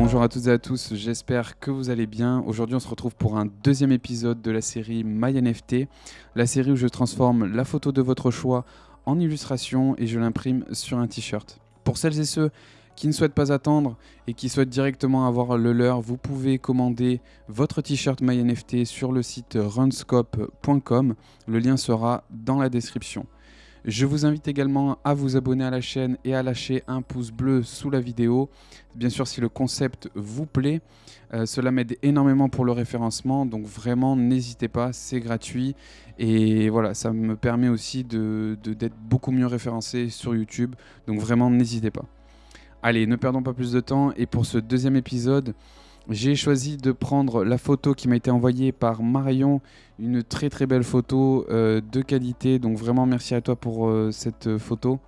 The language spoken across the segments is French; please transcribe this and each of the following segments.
Bonjour à toutes et à tous, j'espère que vous allez bien. Aujourd'hui, on se retrouve pour un deuxième épisode de la série MyNFT, la série où je transforme la photo de votre choix en illustration et je l'imprime sur un t-shirt. Pour celles et ceux qui ne souhaitent pas attendre et qui souhaitent directement avoir le leur, vous pouvez commander votre t-shirt MyNFT sur le site runscope.com. Le lien sera dans la description. Je vous invite également à vous abonner à la chaîne et à lâcher un pouce bleu sous la vidéo. Bien sûr, si le concept vous plaît, euh, cela m'aide énormément pour le référencement. Donc vraiment, n'hésitez pas, c'est gratuit. Et voilà, ça me permet aussi d'être de, beaucoup mieux référencé sur YouTube. Donc vraiment, n'hésitez pas. Allez, ne perdons pas plus de temps. Et pour ce deuxième épisode, j'ai choisi de prendre la photo qui m'a été envoyée par Marion, une très très belle photo euh, de qualité. Donc vraiment merci à toi pour euh, cette photo.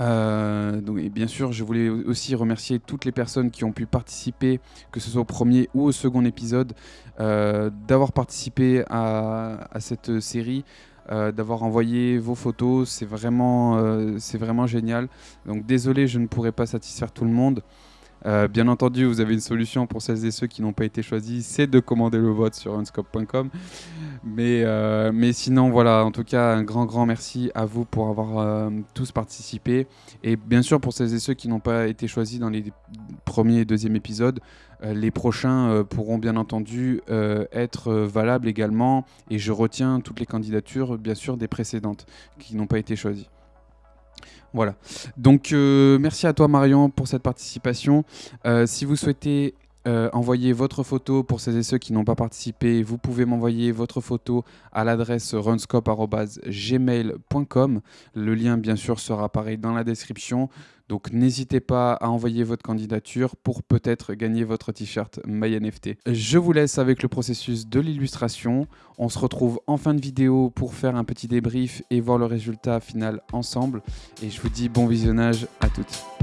Euh, et bien sûr, je voulais aussi remercier toutes les personnes qui ont pu participer, que ce soit au premier ou au second épisode, d'avoir participé à, à, cette série. d'avoir envoyé vos photos, c'est vraiment, c'est vraiment génial. Donc désolé, je ne pourrai pas satisfaire tout le monde. Euh, bien entendu, vous avez une solution pour celles et ceux qui n'ont pas été choisis, c'est de commander le vote sur unscope.com. Mais, euh, mais sinon, voilà, en tout cas, un grand, grand merci à vous pour avoir euh, tous participé. Et bien sûr, pour celles et ceux qui n'ont pas été choisis dans les premiers et deuxièmes épisodes, les prochains pourront bien entendu être valables également. Et je retiens toutes les candidatures, bien sûr, des précédentes qui n'ont pas été choisies. Voilà. Donc, euh, merci à toi, Marion, pour cette participation. Euh, si vous souhaitez euh, envoyer votre photo pour celles et ceux qui n'ont pas participé, vous pouvez m'envoyer votre photo à l'adresse runscope.gmail.com. Le lien, bien sûr, sera pareil dans la description. Donc n'hésitez pas à envoyer votre candidature pour peut-être gagner votre t-shirt MyNFT. Je vous laisse avec le processus de l'illustration. On se retrouve en fin de vidéo pour faire un petit débrief et voir le résultat final ensemble. Et je vous dis bon visionnage à toutes.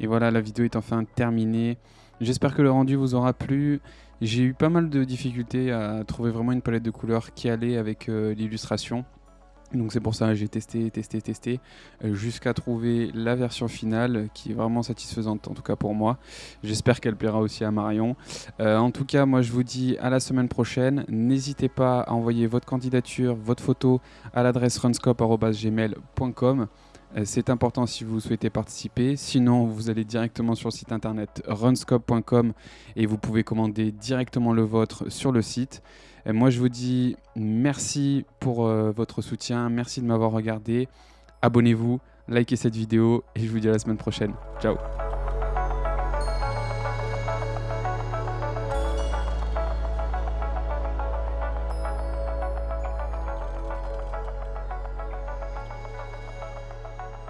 Et voilà, la vidéo est enfin terminée. J'espère que le rendu vous aura plu. J'ai eu pas mal de difficultés à trouver vraiment une palette de couleurs qui allait avec euh, l'illustration. Donc c'est pour ça que j'ai testé, testé, testé, euh, jusqu'à trouver la version finale qui est vraiment satisfaisante, en tout cas pour moi. J'espère qu'elle plaira aussi à Marion. Euh, en tout cas, moi je vous dis à la semaine prochaine. N'hésitez pas à envoyer votre candidature, votre photo à l'adresse runscope.gmail.com. Euh, c'est important si vous souhaitez participer. Sinon, vous allez directement sur le site internet runscope.com et vous pouvez commander directement le vôtre sur le site. Et moi, je vous dis merci pour euh, votre soutien. Merci de m'avoir regardé. Abonnez-vous, likez cette vidéo et je vous dis à la semaine prochaine. Ciao